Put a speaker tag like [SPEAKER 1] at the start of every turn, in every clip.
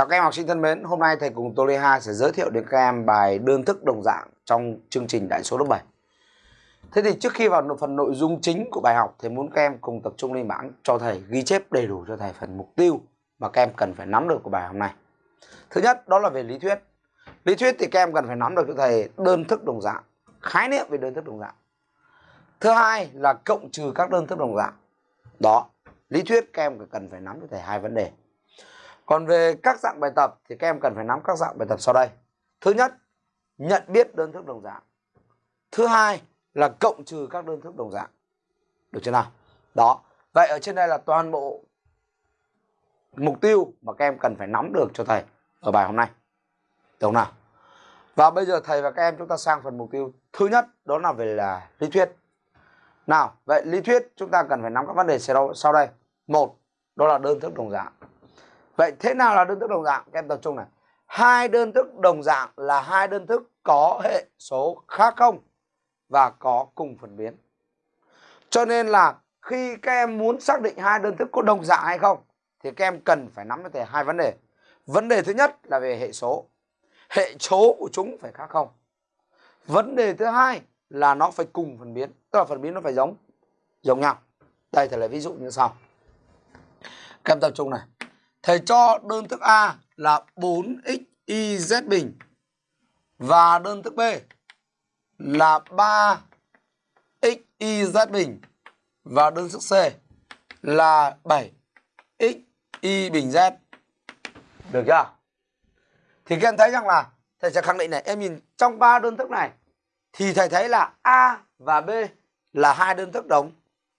[SPEAKER 1] Chào các em học sinh thân mến, hôm nay thầy cùng Tô sẽ giới thiệu đến các em bài đơn thức đồng dạng trong chương trình đại số lớp 7. Thế thì trước khi vào phần nội dung chính của bài học thầy muốn các em cùng tập trung lên bảng cho thầy ghi chép đầy đủ cho thầy phần mục tiêu mà các em cần phải nắm được của bài hôm nay. Thứ nhất đó là về lý thuyết. Lý thuyết thì các em cần phải nắm được cho thầy đơn thức đồng dạng, khái niệm về đơn thức đồng dạng. Thứ hai là cộng trừ các đơn thức đồng dạng. Đó, lý thuyết các em cần phải nắm cho thầy hai vấn đề. Còn về các dạng bài tập thì các em cần phải nắm các dạng bài tập sau đây. Thứ nhất, nhận biết đơn thức đồng dạng. Thứ hai là cộng trừ các đơn thức đồng dạng. Được chưa nào? Đó. Vậy ở trên đây là toàn bộ mục tiêu mà các em cần phải nắm được cho thầy ở bài hôm nay. Được không nào? Và bây giờ thầy và các em chúng ta sang phần mục tiêu thứ nhất đó là về là lý thuyết. Nào, vậy lý thuyết chúng ta cần phải nắm các vấn đề sau đây. Một, đó là đơn thức đồng dạng. Vậy thế nào là đơn thức đồng dạng? Các em tập trung này. Hai đơn thức đồng dạng là hai đơn thức có hệ số khác không và có cùng phần biến. Cho nên là khi các em muốn xác định hai đơn thức có đồng dạng hay không thì các em cần phải nắm được hai vấn đề. Vấn đề thứ nhất là về hệ số. Hệ số của chúng phải khác không. Vấn đề thứ hai là nó phải cùng phần biến, tức là phần biến nó phải giống giống nhau. Đây thầy lấy ví dụ như sau. Các em tập trung này. Thầy cho đơn thức A là 4xyz bình và đơn thức B là 3xyz bình và đơn thức C là 7xy bình z. Được chưa? Thì các em thấy rằng là thầy sẽ khẳng định này, em nhìn trong ba đơn thức này thì thầy thấy là A và B là hai đơn thức đồng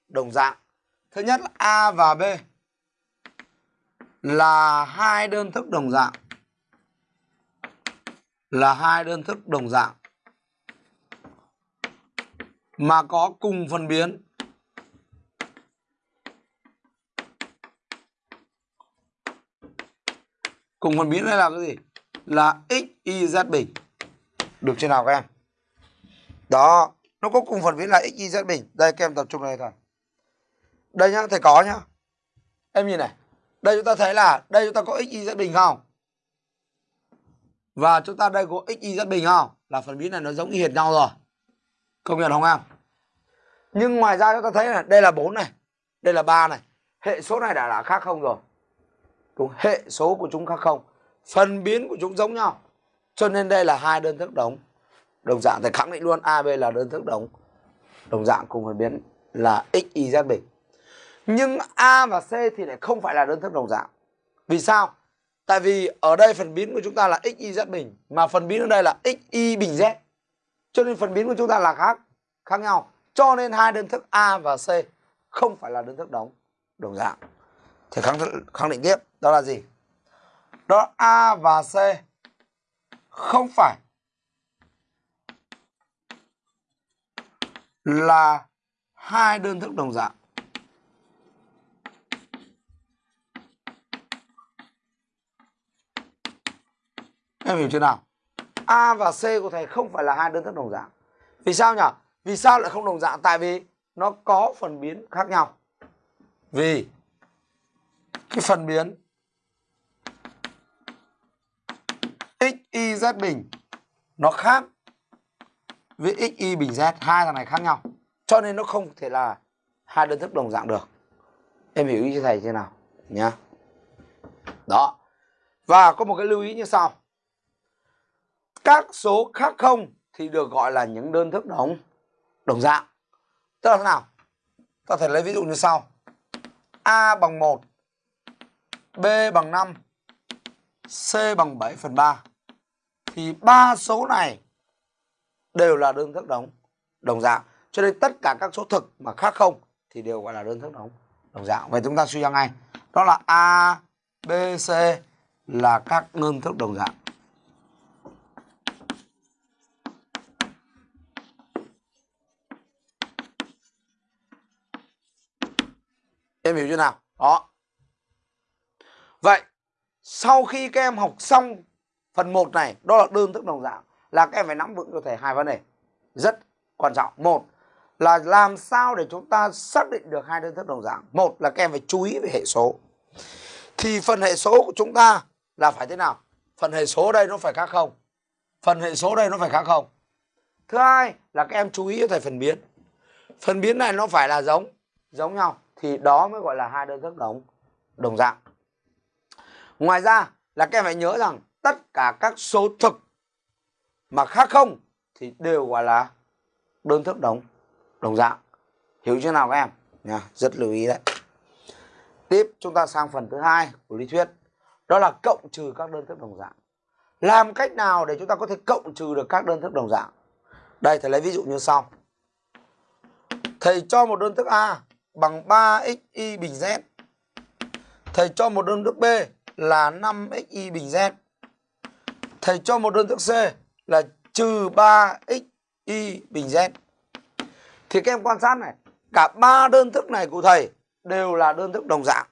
[SPEAKER 1] đồng dạng. Thứ nhất là A và B là hai đơn thức đồng dạng. Là hai đơn thức đồng dạng. Mà có cùng phân biến. Cùng phân biến đây là cái gì? Là x, y, z bình. Được chưa nào các em? Đó, nó có cùng phần biến là x, y, z bình. Đây, các em tập trung đây thôi. Đây nhá, thầy có nhá. Em nhìn này đây chúng ta thấy là, đây chúng ta có x, y, z bình không? Và chúng ta đây có x, y, z bình không? Là phần biến này nó giống y hệt nhau rồi. Công nhận không em? Nhưng ngoài ra chúng ta thấy là đây là 4 này, đây là 3 này. Hệ số này đã là khác không rồi? Đúng, hệ số của chúng khác không. Phần biến của chúng giống nhau. Cho nên đây là hai đơn thức đồng đồng dạng thì khẳng định luôn AB là đơn thức đồng đồng dạng cùng phần biến là x, y, z bình nhưng A và C thì lại không phải là đơn thức đồng dạng. Vì sao? Tại vì ở đây phần biến của chúng ta là x, y, z bình, mà phần biến ở đây là x, y bình z. Cho nên phần biến của chúng ta là khác khác nhau. Cho nên hai đơn thức A và C không phải là đơn thức đồng đồng dạng. Thì khẳng khẳng định tiếp, đó là gì? Đó, A và C không phải là hai đơn thức đồng dạng. Em hiểu chưa nào? A và C của thầy không phải là hai đơn thức đồng dạng. Vì sao nhỉ? Vì sao lại không đồng dạng? Tại vì nó có phần biến khác nhau. Vì cái phần biến x, y, z bình nó khác với x, y, bình z hai thằng này khác nhau cho nên nó không thể là hai đơn thức đồng dạng được em hiểu ý cho thầy chưa nào nhá đó và có một cái lưu ý như sau các số khác không thì được gọi là những đơn thức đồng đồng dạng. Tức là thế nào? Ta thể lấy ví dụ như sau. A bằng 1 b bằng 5 c bằng 7 phần 3 thì ba số này đều là đơn thức đồng đồng dạng. Cho nên tất cả các số thực mà khác không thì đều gọi là đơn thức đồng đồng dạng. Vậy chúng ta suy ra ngay. Đó là a, b, c là các đơn thức đồng dạng. Em hiểu chưa nào? Đó. Vậy, sau khi các em học xong phần 1 này, đó là đơn thức đồng dạng, là các em phải nắm vững cho thầy hai vấn đề rất quan trọng. Một là làm sao để chúng ta xác định được hai đơn thức đồng dạng. Một là các em phải chú ý về hệ số. Thì phần hệ số của chúng ta là phải thế nào phần hệ số đây nó phải khác không phần hệ số đây nó phải khác không thứ hai là các em chú ý thầy phần biến phần biến này nó phải là giống giống nhau thì đó mới gọi là hai đơn thức đồng đồng dạng. Ngoài ra là các em phải nhớ rằng tất cả các số thực mà khác không thì đều gọi là đơn thức đồng đồng dạng. Hiểu chưa nào các em? Nha, rất lưu ý đấy. Tiếp, chúng ta sang phần thứ hai của lý thuyết. Đó là cộng trừ các đơn thức đồng dạng. Làm cách nào để chúng ta có thể cộng trừ được các đơn thức đồng dạng? Đây, thầy lấy ví dụ như sau. Thầy cho một đơn thức a bằng 3xy bình z. Thầy cho một đơn thức b là 5xy bình z. Thầy cho một đơn thức c là trừ 3xy bình z. Thì các em quan sát này, cả ba đơn thức này của thầy đều là đơn thức đồng dạng.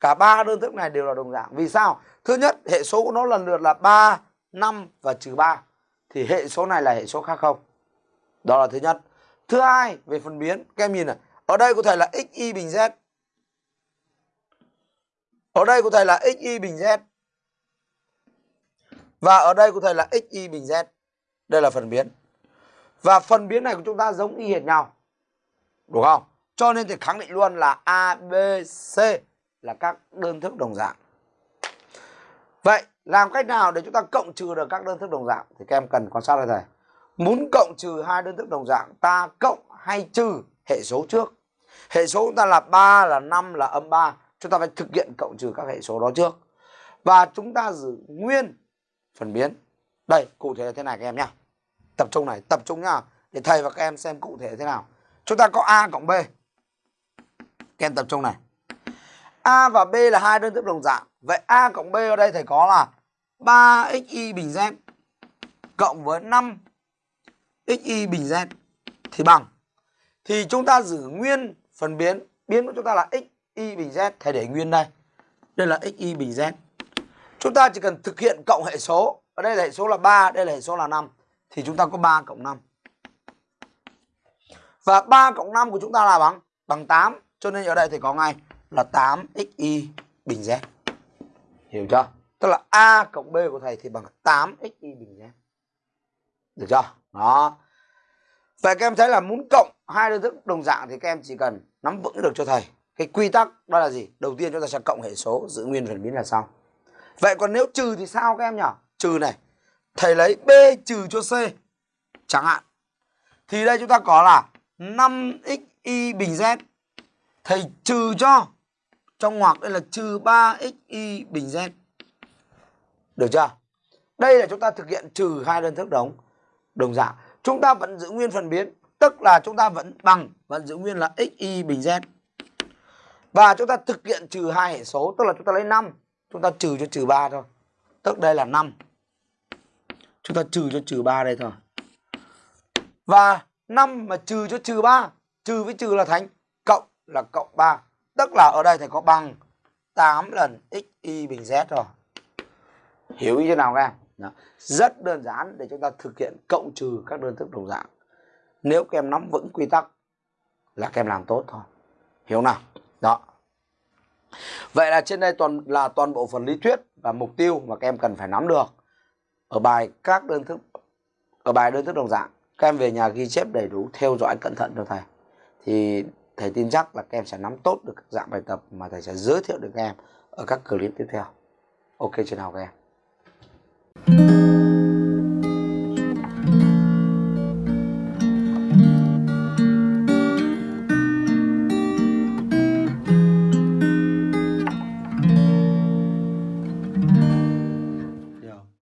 [SPEAKER 1] Cả ba đơn thức này đều là đồng dạng. Vì sao? Thứ nhất, hệ số của nó lần lượt là 3 5 và trừ 3 thì hệ số này là hệ số khác không? Đó là thứ nhất. Thứ hai, về phần biến, các em nhìn này ở đây của thầy là xy bình z. Ở đây của thầy là xy bình z. Và ở đây của thầy là xy bình z. Đây là phần biến. Và phần biến này của chúng ta giống y hệt nhau. Đúng không? Cho nên thì khẳng định luôn là a, b, c là các đơn thức đồng dạng. Vậy, làm cách nào để chúng ta cộng trừ được các đơn thức đồng dạng? Thì các em cần quan sát đây thầy muốn cộng trừ hai đơn thức đồng dạng, ta cộng hay trừ hệ số trước hệ số chúng ta là 3 là 5 là âm 3 chúng ta phải thực hiện cộng trừ các hệ số đó trước. Và chúng ta giữ nguyên phần biến. Đây, cụ thể là thế này các em nhá. Tập trung này, tập trung nhá. Để thầy và các em xem cụ thể thế nào. Chúng ta có a cộng b. Các em tập trung này. A và b là hai đơn thức đồng dạng. Vậy a cộng b ở đây thầy có là 3xy bình z cộng với 5 xy bình z thì bằng. Thì chúng ta giữ nguyên phân biến. Biến của chúng ta là x, y bình z. Thầy để nguyên đây. Đây là x, y bình z. Chúng ta chỉ cần thực hiện cộng hệ số. Ở đây là hệ số là 3 đây là hệ số là 5 thì chúng ta có 3 cộng 5 và 3 cộng 5 của chúng ta là bằng bằng 8 cho nên ở đây thì có ngay là 8xy bình z. Hiểu chưa? Tức là a cộng b của thầy thì bằng 8xy bình z. Được chưa? Đó. Vậy các em thấy là muốn cộng hai đơn thức đồng dạng thì các em chỉ cần nắm vững được cho thầy. Cái quy tắc đó là gì? Đầu tiên chúng ta sẽ cộng hệ số, giữ nguyên phần biến là sau vậy còn nếu trừ thì sao các em nhỉ? Trừ này. Thầy lấy b trừ cho c, chẳng hạn. Thì đây chúng ta có là 5xy bình z. Thầy trừ cho, trong ngoặc đây là trừ 3xy bình z. Được chưa? Đây là chúng ta thực hiện trừ hai đơn thức đồng. Đồng dạng, chúng ta vẫn giữ nguyên phần biến tức là chúng ta vẫn bằng, vẫn giữ nguyên là xy bình z. Và chúng ta thực hiện trừ hai hệ số, tức là chúng ta lấy 5 chúng ta trừ cho trừ 3 thôi. Tức đây là 5 chúng ta trừ cho trừ 3 đây thôi. Và 5 mà trừ cho trừ 3 trừ với trừ là thành cộng là cộng 3 tức là ở đây thầy có bằng 8 lần xy bình z rồi. Hiểu ý thế nào các em? Rất đơn giản để chúng ta thực hiện cộng trừ các đơn thức đồng dạng nếu các em nắm vững quy tắc là các em làm tốt thôi. Hiểu nào? Đó. Vậy là trên đây toàn là toàn bộ phần lý thuyết và mục tiêu mà các em cần phải nắm được. Ở bài các đơn thức, ở bài đơn thức đồng dạng, các em về nhà ghi chép đầy đủ, theo dõi cẩn thận cho thầy. Thì thầy tin chắc là các em sẽ nắm tốt được các dạng bài tập mà thầy sẽ giới thiệu được các em ở các clip tiếp theo. Ok chưa nào các em.